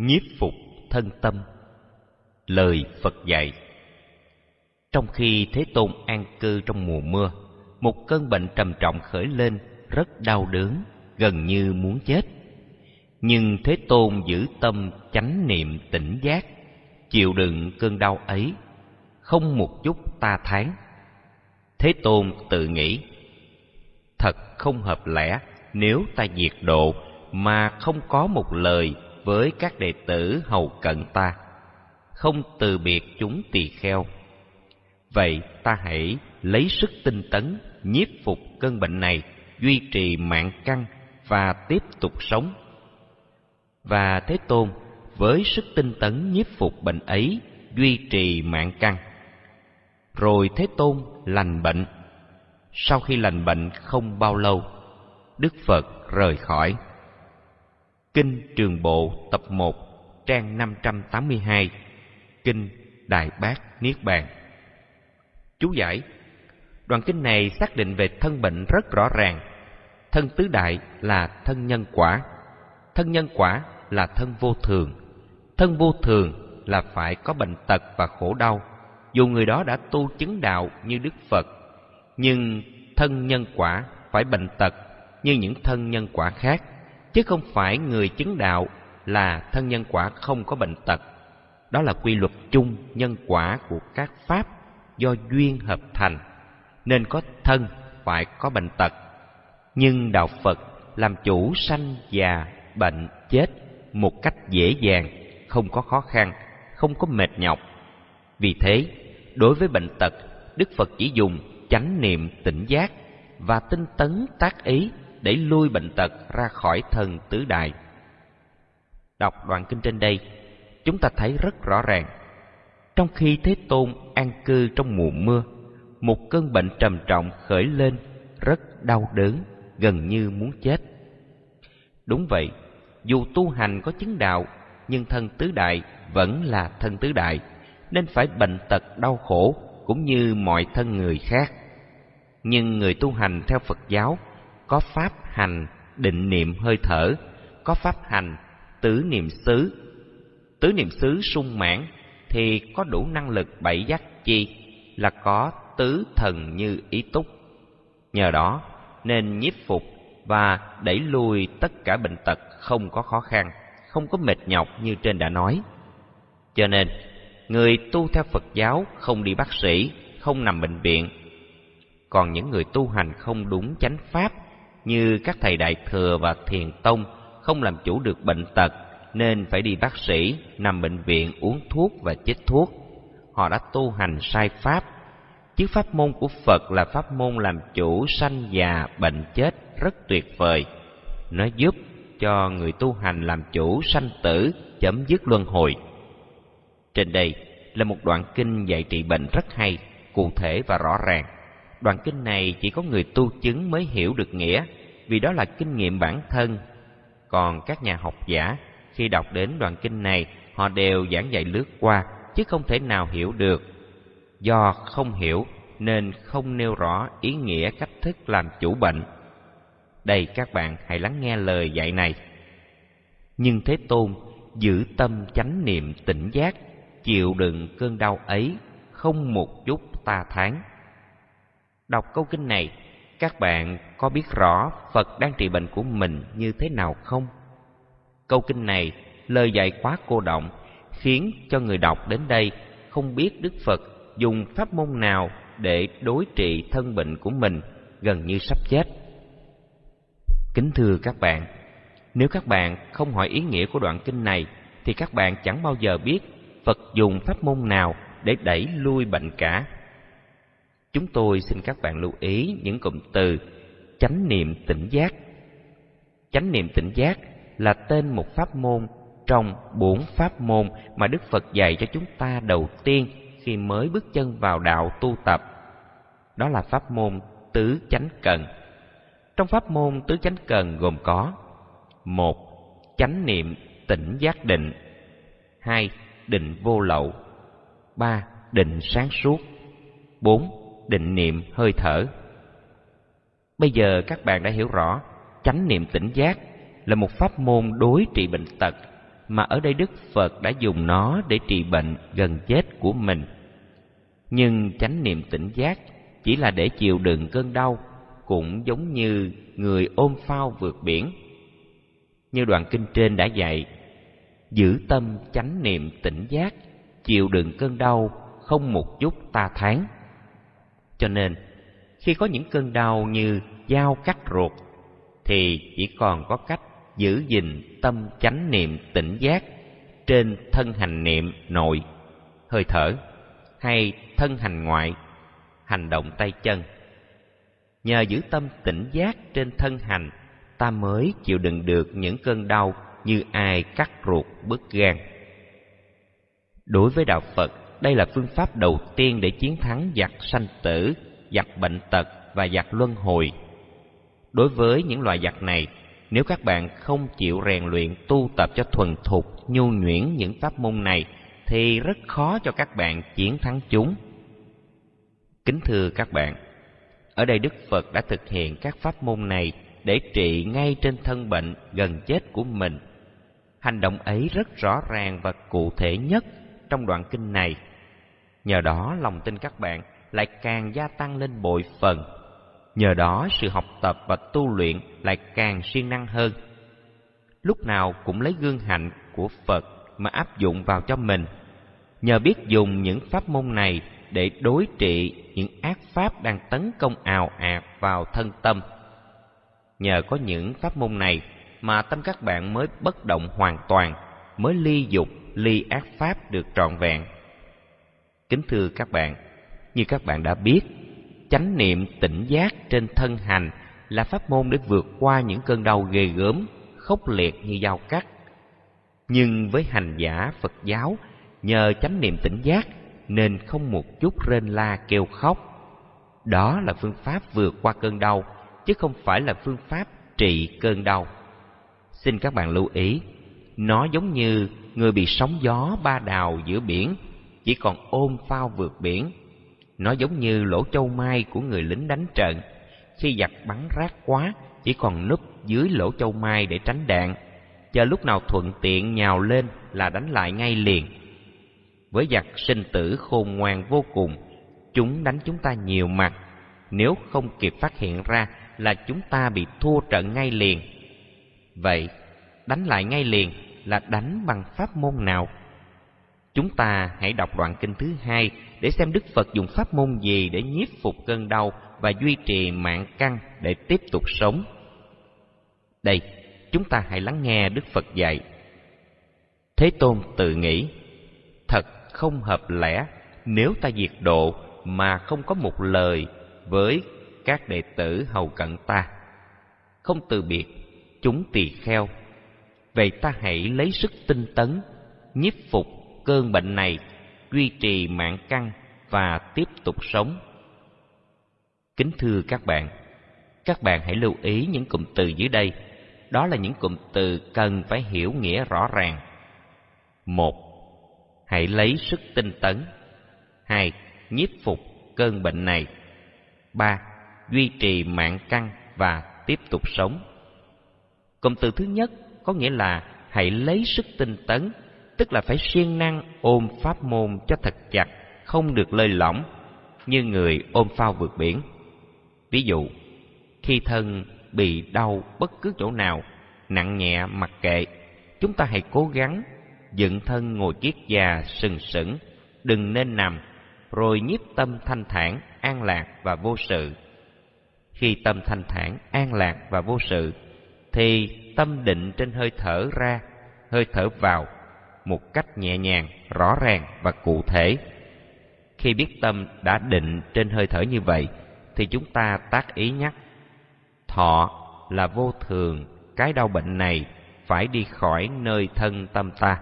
nhiếp phục thân tâm. Lời phật dạy, trong khi thế tôn an cư trong mùa mưa, một cơn bệnh trầm trọng khởi lên, rất đau đớn, gần như muốn chết. Nhưng thế tôn giữ tâm chánh niệm tỉnh giác, chịu đựng cơn đau ấy, không một chút ta thán. Thế tôn tự nghĩ, thật không hợp lẽ nếu ta diệt độ mà không có một lời với các đệ tử hầu cận ta, không từ biệt chúng tỳ kheo. Vậy ta hãy lấy sức tinh tấn nhiếp phục cơn bệnh này, duy trì mạng căn và tiếp tục sống. Và thế tôn, với sức tinh tấn nhiếp phục bệnh ấy, duy trì mạng căn rồi thế tôn lành bệnh. Sau khi lành bệnh không bao lâu, đức phật rời khỏi kinh trường bộ tập một, trang năm trăm tám mươi hai, kinh đại bác niết bàn. Chú giải, đoạn kinh này xác định về thân bệnh rất rõ ràng. Thân tứ đại là thân nhân quả, thân nhân quả là thân vô thường. Thân vô thường là phải có bệnh tật và khổ đau, dù người đó đã tu chứng đạo như đức phật. Nhưng thân nhân quả phải bệnh tật như những thân nhân quả khác chứ không phải người chứng đạo là thân nhân quả không có bệnh tật. Đó là quy luật chung nhân quả của các pháp do duyên hợp thành, nên có thân phải có bệnh tật. Nhưng đạo phật làm chủ sanh già, bệnh, chết một cách dễ dàng, không có khó khăn, không có mệt nhọc. Vì thế, đối với bệnh tật, đức phật chỉ dùng chánh niệm tỉnh giác và tinh tấn tác ý để lui bệnh tật ra khỏi thân tứ đại. Đọc đoạn kinh trên đây, chúng ta thấy rất rõ ràng. Trong khi thế tôn an cư trong mùa mưa, một cơn bệnh trầm trọng khởi lên rất đau đớn, gần như muốn chết. Đúng vậy, dù tu hành có chứng đạo, nhưng thân tứ đại vẫn là thân tứ đại, nên phải bệnh tật đau khổ cũng như mọi thân người khác. Nhưng người tu hành theo phật giáo có pháp hành, định niệm hơi thở, có pháp hành, tứ niệm xứ. Tứ niệm xứ sung mãn thì có đủ năng lực bảy giác chi là có tứ thần như ý túc. Nhờ đó nên nhiếp phục và đẩy lùi tất cả bệnh tật không có khó khăn, không có mệt nhọc như trên đã nói. Cho nên, người tu theo phật giáo không đi bác sĩ, không nằm bệnh viện. Còn những người tu hành không đúng chánh pháp như các thầy đại thừa và thiền tông không làm chủ được bệnh tật, nên phải đi bác sĩ nằm bệnh viện uống thuốc và chích thuốc. Họ đã tu hành sai pháp. Chứ pháp môn của phật là pháp môn làm chủ sanh già, bệnh chết rất tuyệt vời. Nó giúp cho người tu hành làm chủ sanh tử, chấm dứt luân hồi. Trên đây là một đoạn kinh dạy trị bệnh rất hay, cụ thể và rõ ràng đoạn kinh này chỉ có người tu chứng mới hiểu được nghĩa, vì đó là kinh nghiệm bản thân. Còn các nhà học giả, khi đọc đến đoạn kinh này, họ đều giảng dạy lướt qua, chứ không thể nào hiểu được. Do không hiểu, nên không nêu rõ ý nghĩa cách thức làm chủ bệnh. Đây các bạn hãy lắng nghe lời dạy này. Nhưng thế tôn giữ tâm chánh niệm tỉnh giác, chịu đựng cơn đau ấy không một chút ta thán đọc câu kinh này, các bạn có biết rõ phật đang trị bệnh của mình như thế nào không? Câu kinh này, lời dạy quá cô động, khiến cho người đọc đến đây không biết đức phật dùng pháp môn nào để đối trị thân bệnh của mình gần như sắp chết. Kính thưa các bạn, nếu các bạn không hỏi ý nghĩa của đoạn kinh này, thì các bạn chẳng bao giờ biết phật dùng pháp môn nào để đẩy lui bệnh cả chúng tôi xin các bạn lưu ý những cụm từ chánh niệm tỉnh giác. Chánh niệm tỉnh giác là tên một pháp môn trong bốn pháp môn mà đức phật dạy cho chúng ta đầu tiên khi mới bước chân vào đạo tu tập. Đó là pháp môn tứ chánh cần. Trong pháp môn tứ chánh cần gồm có, một, chánh niệm tỉnh giác định, hai, định vô lậu, ba, định sáng suốt, bốn định niệm hơi thở bây giờ các bạn đã hiểu rõ chánh niệm tỉnh giác là một pháp môn đối trị bệnh tật mà ở đây Đức Phật đã dùng nó để trị bệnh gần chết của mình. Nhưng chánh niệm tỉnh giác chỉ là để chịu đựng cơn đau, cũng giống như người ôm phao vượt biển. Như đoạn kinh trên đã dạy, giữ tâm chánh niệm tỉnh giác, chịu đựng cơn đau không một chút ta tháng. Cho nên, khi có những cơn đau như dao cắt ruột, thì chỉ còn có cách giữ gìn tâm chánh niệm tỉnh giác trên thân hành niệm nội, hơi thở, hay thân hành ngoại, hành động tay chân. Nhờ giữ tâm tỉnh giác trên thân hành, ta mới chịu đựng được những cơn đau như ai cắt ruột bứt gan. Đối với đạo Phật, đây là phương pháp đầu tiên để chiến thắng giặc sanh tử, giặc bệnh tật và giặc luân hồi. Đối với những loại giặc này, nếu các bạn không chịu rèn luyện tu tập cho thuần thục, nhu nhuyễn những pháp môn này, thì rất khó cho các bạn chiến thắng chúng. Kính thưa các bạn, ở đây Đức Phật đã thực hiện các pháp môn này để trị ngay trên thân bệnh gần chết của mình. Hành động ấy rất rõ ràng và cụ thể nhất trong đoạn kinh này. Nhờ đó lòng tin các bạn lại càng gia tăng lên bội phần. Nhờ đó sự học tập và tu luyện lại càng siêng năng hơn. Lúc nào cũng lấy gương hạnh của Phật mà áp dụng vào cho mình. Nhờ biết dùng những pháp môn này để đối trị những ác pháp đang tấn công ào ạt vào thân tâm. Nhờ có những pháp môn này mà tâm các bạn mới bất động hoàn toàn, mới ly dục, ly ác pháp được trọn vẹn. Kính thưa các bạn, như các bạn đã biết, chánh niệm tỉnh giác trên thân hành là pháp môn để vượt qua những cơn đau ghê gớm, khốc liệt như dao cắt. Nhưng với hành giả Phật giáo, nhờ chánh niệm tỉnh giác nên không một chút rên la kêu khóc. Đó là phương pháp vượt qua cơn đau, chứ không phải là phương pháp trị cơn đau. Xin các bạn lưu ý, nó giống như người bị sóng gió ba đào giữa biển, chỉ còn ôm phao vượt biển. Nó giống như lỗ châu mai của người lính đánh trận, khi giặc bắn rác quá, chỉ còn núp dưới lỗ châu mai để tránh đạn. Chờ lúc nào thuận tiện nhào lên là đánh lại ngay liền với giặc sinh tử khôn ngoan vô cùng, chúng đánh chúng ta nhiều mặt, nếu không kịp phát hiện ra là chúng ta bị thua trận ngay liền. Vậy, đánh lại ngay liền là đánh bằng pháp môn nào? Chúng ta hãy đọc đoạn kinh thứ hai để xem Đức Phật dùng pháp môn gì để nhiếp phục cơn đau và duy trì mạng căn để tiếp tục sống. Đây, chúng ta hãy lắng nghe Đức Phật dạy. Thế Tôn tự nghĩ, thật không hợp lẽ nếu ta diệt độ mà không có một lời với các đệ tử hầu cận ta. Không từ biệt, chúng tỳ kheo. Vậy ta hãy lấy sức tinh tấn, nhiếp phục cơn bệnh này, duy trì mạng căn và tiếp tục sống. Kính thưa các bạn, các bạn hãy lưu ý những cụm từ dưới đây. Đó là những cụm từ cần phải hiểu nghĩa rõ ràng. Một, hãy lấy sức tinh tấn. hai Nhiếp phục cơn bệnh này. ba Duy trì mạng căn và tiếp tục sống. Cụm từ thứ nhất có nghĩa là hãy lấy sức tinh tấn, tức là phải siêng năng ôm pháp môn cho thật chặt, không được lơi lỏng, như người ôm phao vượt biển. Ví dụ, khi thân bị đau bất cứ chỗ nào, nặng nhẹ mặc kệ, chúng ta hãy cố gắng dựng thân ngồi kiết già sừng sững, đừng nên nằm, rồi nhiếp tâm thanh thản, an lạc và vô sự. Khi tâm thanh thản, an lạc và vô sự, thì tâm định trên hơi thở ra, hơi thở vào, một cách nhẹ nhàng, rõ ràng và cụ thể. Khi biết tâm đã định trên hơi thở như vậy, thì chúng ta tác ý nhắc. Thọ là vô thường, cái đau bệnh này phải đi khỏi nơi thân tâm ta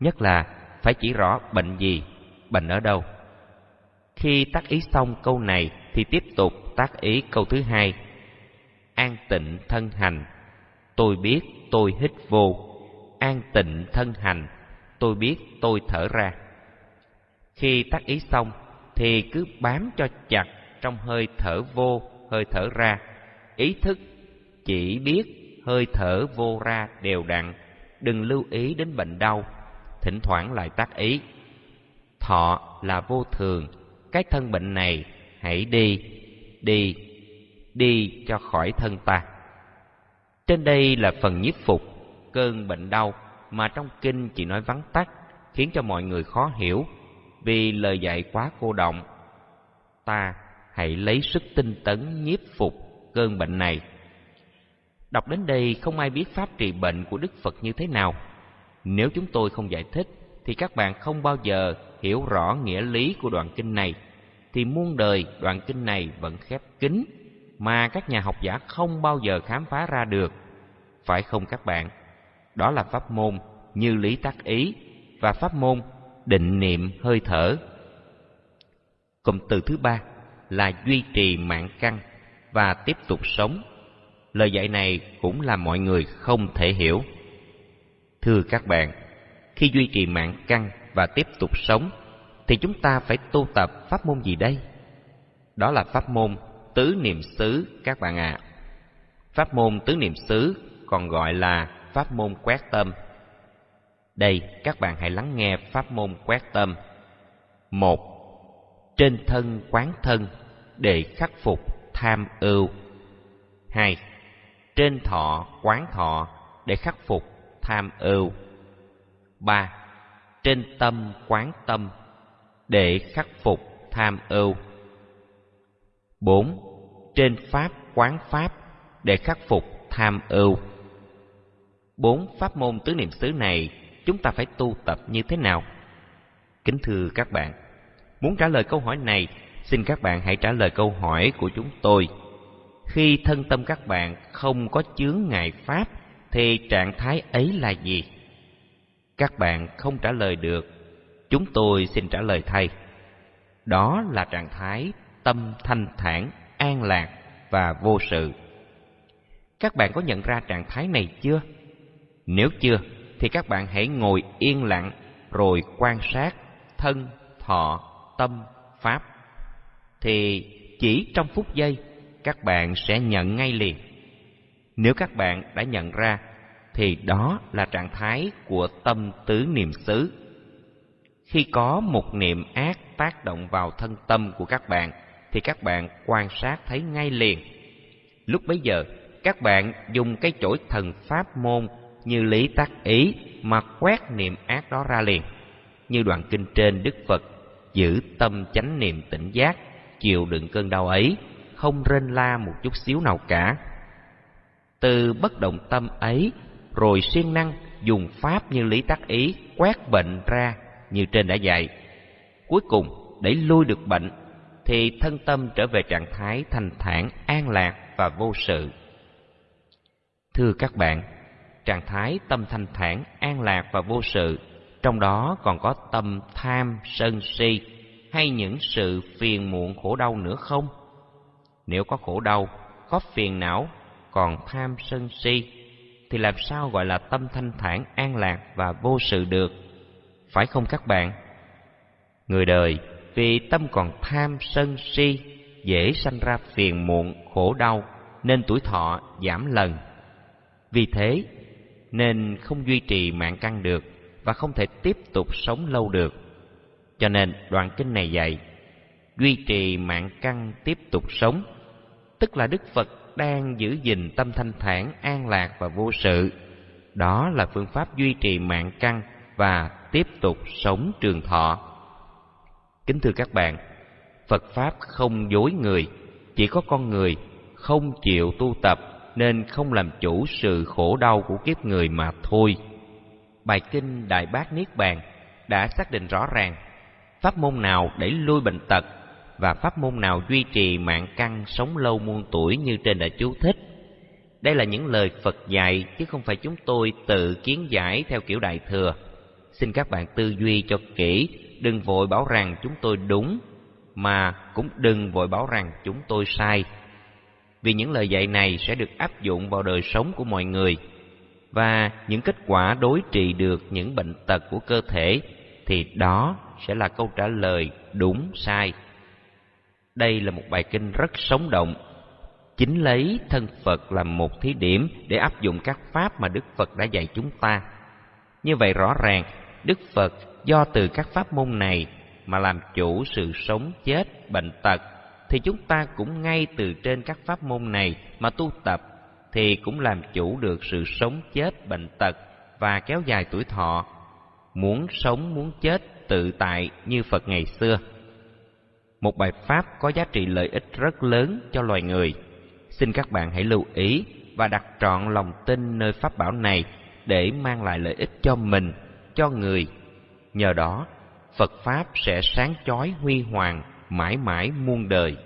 nhất là phải chỉ rõ bệnh gì, bệnh ở đâu. Khi tác ý xong câu này thì tiếp tục tác ý câu thứ hai. An tịnh thân hành, tôi biết tôi hít vô. An tịnh thân hành, tôi biết tôi thở ra. Khi tác ý xong thì cứ bám cho chặt trong hơi thở vô, hơi thở ra. Ý thức chỉ biết hơi thở vô ra đều đặn đừng lưu ý đến bệnh đau, thỉnh thoảng lại tác ý. Thọ là vô thường, cái thân bệnh này hãy đi, đi, đi cho khỏi thân ta. Trên đây là phần nhiếp phục cơn bệnh đau mà trong kinh chỉ nói vắn tắt, khiến cho mọi người khó hiểu vì lời dạy quá cô động. Ta hãy lấy sức tinh tấn nhiếp phục cơn bệnh này. Đọc đến đây không ai biết pháp trị bệnh của Đức Phật như thế nào. Nếu chúng tôi không giải thích thì các bạn không bao giờ hiểu rõ nghĩa lý của đoạn kinh này thì muôn đời đoạn kinh này vẫn khép kín mà các nhà học giả không bao giờ khám phá ra được. Phải không các bạn? Đó là pháp môn như lý tác ý và pháp môn định niệm hơi thở. Cụm từ thứ ba là duy trì mạng căn và tiếp tục sống. Lời dạy này cũng là mọi người không thể hiểu. Thưa các bạn, khi duy trì mạng căn và tiếp tục sống, thì chúng ta phải tu tập pháp môn gì đây? Đó là pháp môn tứ niệm xứ các bạn ạ. À. Pháp môn tứ niệm xứ còn gọi là pháp môn quét tâm. Đây, các bạn hãy lắng nghe pháp môn quét tâm. một Trên thân quán thân để khắc phục tham ưu. hai Trên thọ quán thọ để khắc phục tham ưu. ba Trên tâm quán tâm để khắc phục tham ưu. bốn Trên pháp quán pháp để khắc phục tham ưu. Bốn pháp môn tứ niệm xứ này chúng ta phải tu tập như thế nào? Kính thưa các bạn, muốn trả lời câu hỏi này, xin các bạn hãy trả lời câu hỏi của chúng tôi. Khi thân tâm các bạn không có chướng ngại pháp, thì trạng thái ấy là gì? Các bạn không trả lời được, chúng tôi xin trả lời thay. Đó là trạng thái tâm thanh thản, an lạc và vô sự. Các bạn có nhận ra trạng thái này chưa? Nếu chưa, thì các bạn hãy ngồi yên lặng rồi quan sát thân, thọ, tâm, pháp. Thì chỉ trong phút giây, các bạn sẽ nhận ngay liền. Nếu các bạn đã nhận ra, thì đó là trạng thái của tâm tứ niệm xứ. Khi có một niệm ác tác động vào thân tâm của các bạn, thì các bạn quan sát thấy ngay liền. Lúc bấy giờ, các bạn dùng cái chổi thần pháp môn như lý tác ý mà quét niệm ác đó ra liền. Như đoạn kinh trên Đức Phật giữ tâm chánh niệm tỉnh giác, chịu đựng cơn đau ấy, không rên la một chút xíu nào cả. Từ bất động tâm ấy, rồi siêng năng dùng pháp như lý tác ý quét bệnh ra như trên đã dạy. Cuối cùng, để lui được bệnh, thì thân tâm trở về trạng thái thanh thản, an lạc và vô sự. Thưa các bạn, trạng thái tâm thanh thản, an lạc và vô sự, trong đó còn có tâm tham, sân si hay những sự phiền muộn khổ đau nữa không? Nếu có khổ đau, có phiền não, còn tham sân si thì làm sao gọi là tâm thanh thản, an lạc và vô sự được? Phải không các bạn? Người đời vì tâm còn tham sân si dễ sanh ra phiền muộn, khổ đau nên tuổi thọ giảm lần. Vì thế, nên không duy trì mạng căn được và không thể tiếp tục sống lâu được. Cho nên đoạn kinh này dạy, duy trì mạng căn tiếp tục sống, tức là Đức Phật đang giữ gìn tâm thanh thản, an lạc và vô sự. Đó là phương pháp duy trì mạng căn và tiếp tục sống trường thọ. Kính thưa các bạn, Phật Pháp không dối người, chỉ có con người không chịu tu tập nên không làm chủ sự khổ đau của kiếp người mà thôi. Bài kinh Đại Bác Niết Bàn đã xác định rõ ràng pháp môn nào đẩy lui bệnh tật và pháp môn nào duy trì mạng căn sống lâu muôn tuổi như trên đã chú thích. Đây là những lời Phật dạy chứ không phải chúng tôi tự kiến giải theo kiểu đại thừa. Xin các bạn tư duy cho kỹ, đừng vội bảo rằng chúng tôi đúng, mà cũng đừng vội bảo rằng chúng tôi sai vì những lời dạy này sẽ được áp dụng vào đời sống của mọi người và những kết quả đối trị được những bệnh tật của cơ thể thì đó sẽ là câu trả lời đúng sai. Đây là một bài kinh rất sống động, chính lấy thân Phật làm một thí điểm để áp dụng các pháp mà Đức Phật đã dạy chúng ta. Như vậy rõ ràng, Đức Phật do từ các pháp môn này mà làm chủ sự sống chết, bệnh tật, thì chúng ta cũng ngay từ trên các pháp môn này mà tu tập, thì cũng làm chủ được sự sống chết, bệnh tật và kéo dài tuổi thọ. Muốn sống, muốn chết tự tại như Phật ngày xưa. Một bài pháp có giá trị lợi ích rất lớn cho loài người. Xin các bạn hãy lưu ý và đặt trọn lòng tin nơi pháp bảo này để mang lại lợi ích cho mình, cho người. Nhờ đó, Phật Pháp sẽ sáng chói huy hoàng mãi mãi muôn đời.